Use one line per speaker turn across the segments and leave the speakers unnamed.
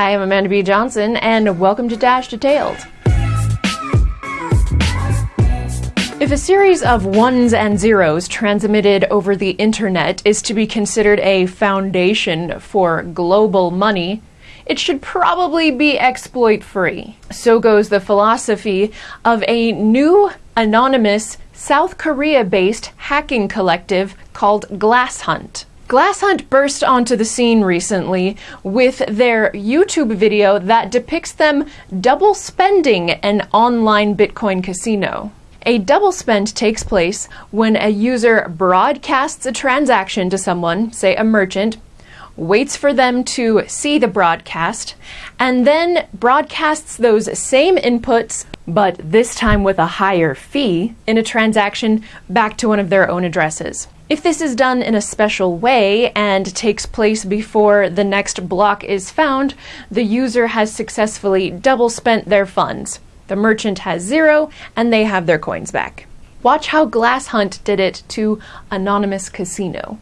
Hi, I'm Amanda B. Johnson, and welcome to Dash Detailed. If a series of ones and zeros transmitted over the internet is to be considered a foundation for global money, it should probably be exploit free. So goes the philosophy of a new anonymous South Korea based hacking collective called Glasshunt. Glasshunt burst onto the scene recently with their YouTube video that depicts them double spending an online Bitcoin casino. A double spend takes place when a user broadcasts a transaction to someone, say a merchant, waits for them to see the broadcast, and then broadcasts those same inputs, but this time with a higher fee, in a transaction back to one of their own addresses. If this is done in a special way and takes place before the next block is found, the user has successfully double spent their funds. The merchant has zero, and they have their coins back. Watch how Glass Hunt did it to Anonymous Casino.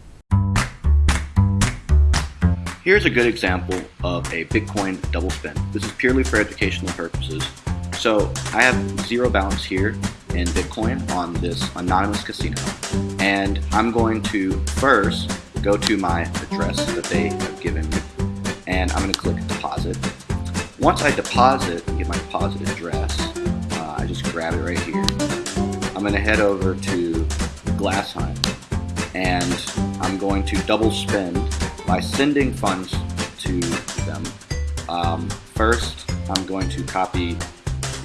Here's a good example of a Bitcoin double spend. This is purely for educational purposes. So I have zero balance here in Bitcoin on this anonymous casino. And I'm going to first go to my address that they have given me. And I'm going to click deposit. Once I deposit and get my deposit address, uh, I just grab it right here. I'm going to head over to Glasshunt. and I'm going to double spend by sending funds to them. Um, first, I'm going to copy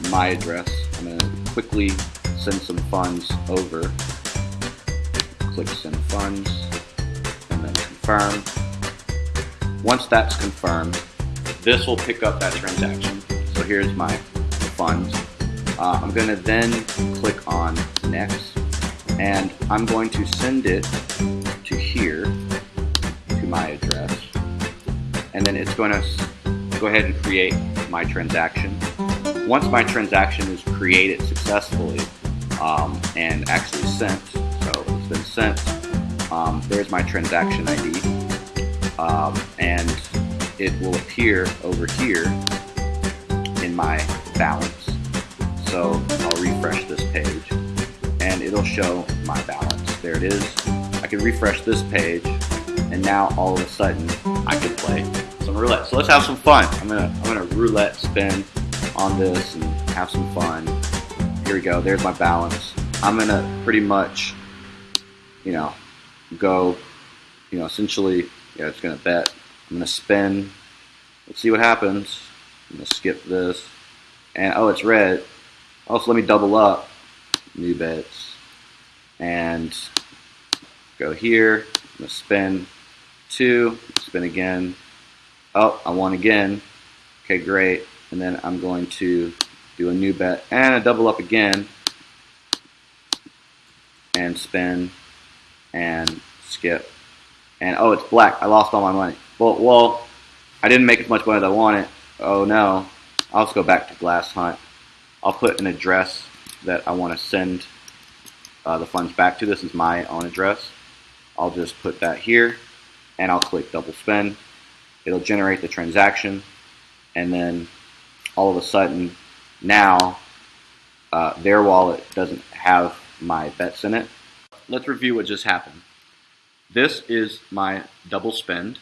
my address. I'm going to quickly send some funds over. Click send funds and then confirm. Once that's confirmed, this will pick up that transaction. So here's my funds. Uh, I'm going to then click on next and I'm going to send it to here to my address and then it's going to go ahead and create my transaction. Once my transaction is created successfully, um, and actually sent. So it's been sent. Um, there's my transaction ID. Um, and it will appear over here in my balance. So I'll refresh this page and it'll show my balance. There it is. I can refresh this page and now all of a sudden I can play some roulette. So let's have some fun. I'm gonna I'm gonna roulette spin on this and have some fun. Here we go, there's my balance. I'm gonna pretty much, you know, go, you know, essentially, yeah, it's gonna bet. I'm gonna spin. Let's see what happens. I'm gonna skip this. And oh, it's red. Also, let me double up. New bets. And go here. I'm gonna spin two. Spin again. Oh, I won again. Okay, great. And then I'm going to do a new bet and a double up again and spin and skip. And oh it's black. I lost all my money. Well well I didn't make as much money as I wanted. Oh no. I'll just go back to Glass Hunt. I'll put an address that I want to send uh, the funds back to. This is my own address. I'll just put that here and I'll click double spend. It'll generate the transaction and then all of a sudden now uh, their wallet doesn't have my bets in it. Let's review what just happened. This is my double spend.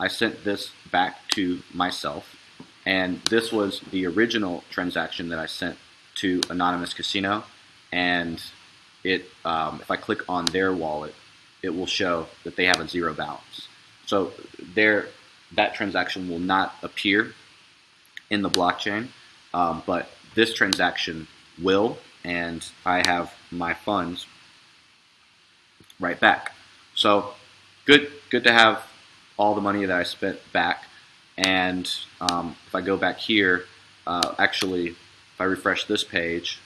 I sent this back to myself, and this was the original transaction that I sent to Anonymous Casino, and it um, if I click on their wallet, it will show that they have a zero balance. So their that transaction will not appear in the blockchain, um, but this transaction will, and I have my funds right back. So good, good to have all the money that I spent back. And um, if I go back here, uh, actually, if I refresh this page,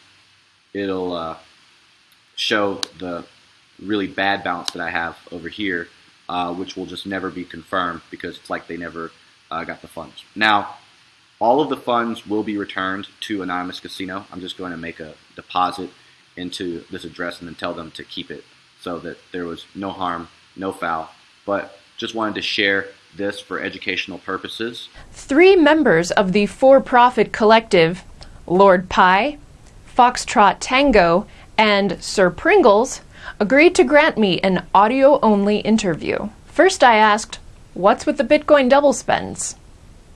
it'll uh, show the really bad balance that I have over here, uh, which will just never be confirmed because it's like they never uh, got the funds. Now, all of the funds will be returned to Anonymous Casino. I'm just going to make a deposit into this address and then tell them to keep it so that there was no harm, no foul. But
Just wanted to share this for educational purposes.
Three members of the for profit collective, Lord Pi, Foxtrot Tango, and Sir Pringles, agreed to grant me an audio only interview. First, I asked, What's with the Bitcoin double spends?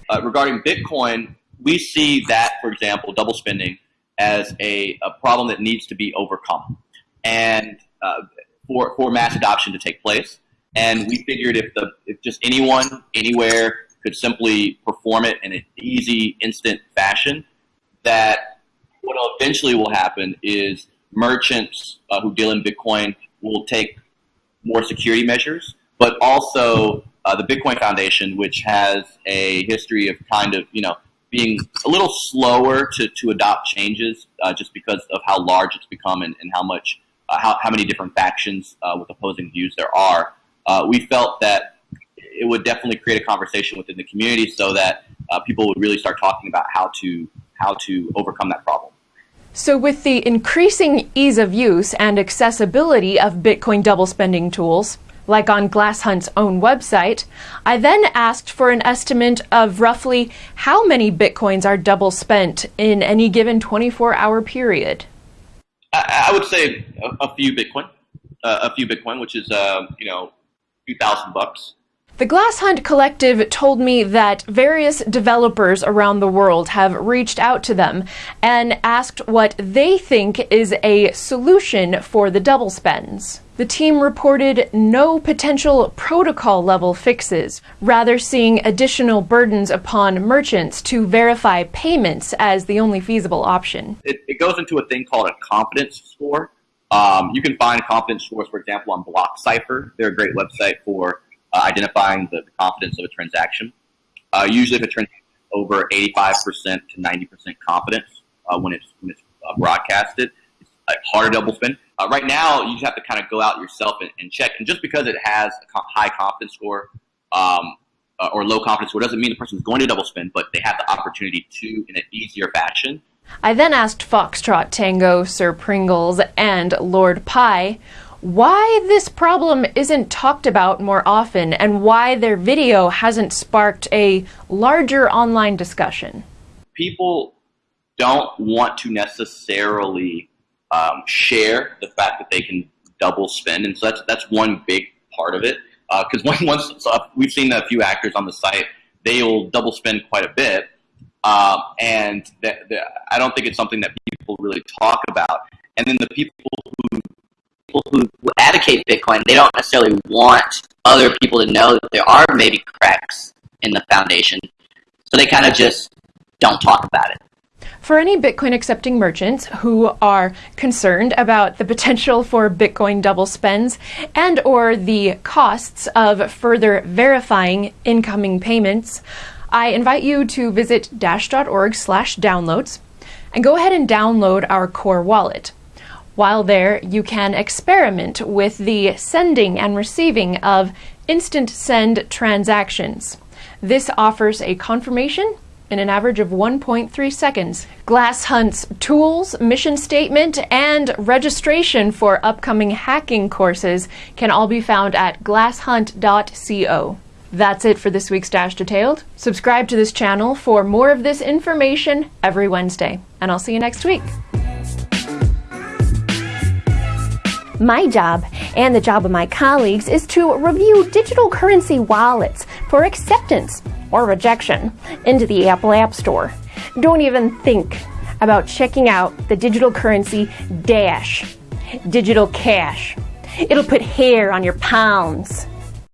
Uh, regarding Bitcoin, we see that, for example, double spending as a, a problem that needs to be overcome and uh, for, for mass adoption to take place. And we figured if, the, if just anyone, anywhere, could simply perform it in an easy, instant fashion, that what eventually will happen is merchants uh, who deal in Bitcoin will take more security measures, but also the Bitcoin Foundation, which has a history of kind of, you know, being a little slower to, to adopt changes uh, just because of how large it's become and, and how much, uh, how, how many different factions uh, with opposing views there are. Uh, we felt that it would definitely create a conversation within the community so that uh, people would really start talking about how to, how to overcome that problem.
So, with the increasing ease of use and accessibility of Bitcoin double spending tools, like on Glasshunt's own website, I then asked for an estimate of roughly how many bitcoins are double spent in any given 24 hour period.
I, I would say a, a few Bitcoin, uh, a few Bitcoin, which is, uh, you know, a few thousand bucks.
The Glass Hunt Collective told me that various developers around the world have reached out to them and asked what they think is a solution for the double spends. The team reported no potential protocol level fixes, rather, seeing additional burdens upon merchants to verify payments as the only feasible option.
It, it goes into a thing called a confidence score. Um, you can find confidence scores, for example, on BlockCypher. They're a great website for uh, identifying the, the, confidence of a transaction. Uh, usually, if a transaction is over 85% to 90% confidence uh, when it's, when it's uh, broadcasted, it's like hard double spend. Uh, right now, you just have to kind of go out yourself and, and check. And just because it has a high confidence score um, uh, or low confidence score doesn't mean the person is going to double spend, but they have the opportunity to in an easier fashion.
I then asked Foxtrot Tango, Sir Pringles, and Lord Pi why this problem isn't talked about more often and why their video hasn't sparked a larger online discussion.
People don't want to necessarily um, share the fact that they can double spend, and so that's that's one big part of it. Because uh, once so we've seen a few actors on the site, they will double spend quite a bit, um, and I don't think it's something that people really talk about. And then the people who
people who, who advocate Bitcoin, they don't necessarily want other people to know that there are maybe cracks in the foundation. So they kind of just don't talk about it.
For any Bitcoin accepting merchants who are concerned about the potential for Bitcoin double spends and or the costs of further verifying incoming payments, I invite you to visit dash.org slash downloads and go ahead and download our core wallet. While there, you can experiment with the sending and receiving of instant send transactions. This offers a confirmation in an average of 1.3 seconds. Glass Hunt's tools, mission statement, and registration for upcoming hacking courses can all be found at glasshunt.co. That's it for this week's Dash Detailed. Subscribe to this channel for more of this information every Wednesday, and I'll see you next week.
My job and the job of my colleagues is to review digital currency wallets for acceptance or rejection into the Apple App Store. Don't even think about checking out the digital currency Dash, digital cash. It'll put hair on your palms.